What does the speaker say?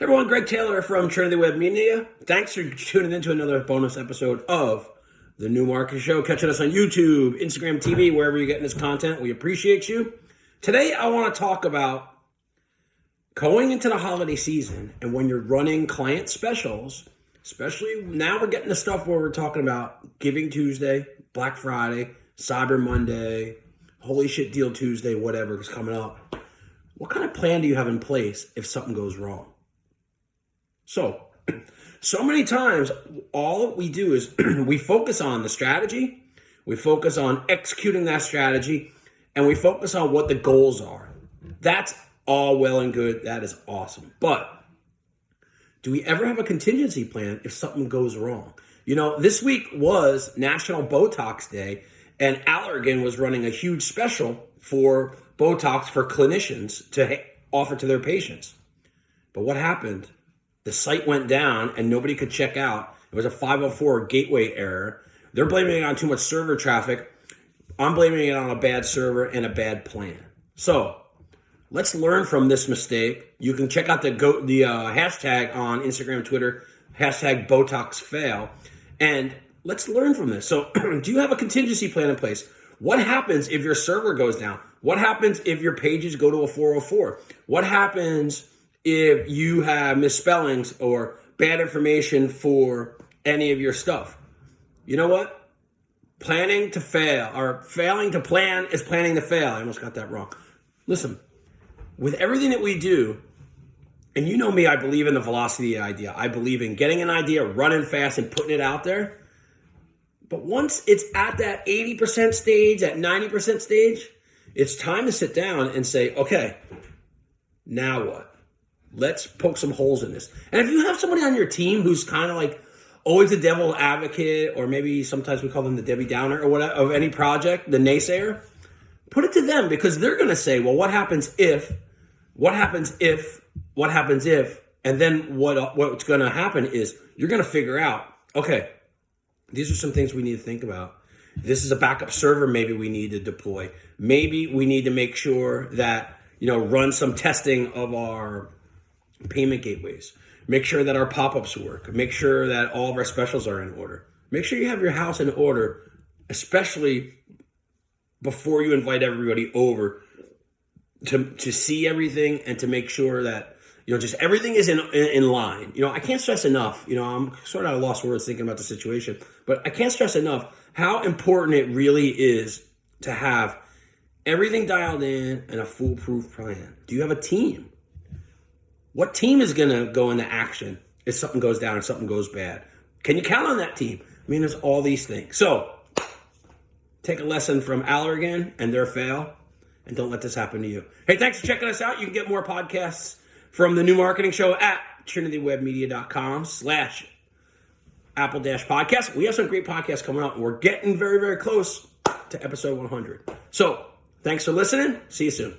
everyone, Greg Taylor from Trinity Web Media. Thanks for tuning in to another bonus episode of the New Market Show. Catching us on YouTube, Instagram TV, wherever you're getting this content. We appreciate you. Today, I want to talk about going into the holiday season and when you're running client specials, especially now we're getting the stuff where we're talking about Giving Tuesday, Black Friday, Cyber Monday, Holy Shit Deal Tuesday, whatever is coming up. What kind of plan do you have in place if something goes wrong? So, so many times, all we do is we focus on the strategy, we focus on executing that strategy, and we focus on what the goals are. That's all well and good. That is awesome. But do we ever have a contingency plan if something goes wrong? You know, this week was National Botox Day, and Allergan was running a huge special for Botox for clinicians to offer to their patients. But what happened? The site went down and nobody could check out. It was a 504 gateway error. They're blaming it on too much server traffic. I'm blaming it on a bad server and a bad plan. So let's learn from this mistake. You can check out the go the uh, hashtag on Instagram, Twitter, hashtag Botox fail, and let's learn from this. So, do you have a contingency plan in place? What happens if your server goes down? What happens if your pages go to a 404? What happens if you have misspellings or bad information for any of your stuff? You know what? Planning to fail or failing to plan is planning to fail. I almost got that wrong. Listen, with everything that we do, and you know me, I believe in the velocity idea. I believe in getting an idea, running fast, and putting it out there. But once it's at that 80% stage, that 90% stage, it's time to sit down and say, okay, now what? Let's poke some holes in this. And if you have somebody on your team who's kind of like always the devil advocate, or maybe sometimes we call them the Debbie Downer or whatever of any project, the naysayer, put it to them because they're going to say, well, what happens if, what happens if, what happens if, and then what what's going to happen is you're going to figure out, okay, these are some things we need to think about. This is a backup server maybe we need to deploy. Maybe we need to make sure that, you know, run some testing of our payment gateways. Make sure that our pop-ups work. Make sure that all of our specials are in order. Make sure you have your house in order, especially before you invite everybody over to to see everything and to make sure that you know, just everything is in, in line. You know, I can't stress enough. You know, I'm sort of at a lost words thinking about the situation, but I can't stress enough how important it really is to have everything dialed in and a foolproof plan. Do you have a team? What team is going to go into action if something goes down and something goes bad? Can you count on that team? I mean, there's all these things. So, take a lesson from Allergan and their fail, and don't let this happen to you. Hey, thanks for checking us out. You can get more podcasts from the new marketing show at trinitywebmedia.com slash apple dash podcast. We have some great podcasts coming out and we're getting very, very close to episode 100. So thanks for listening. See you soon.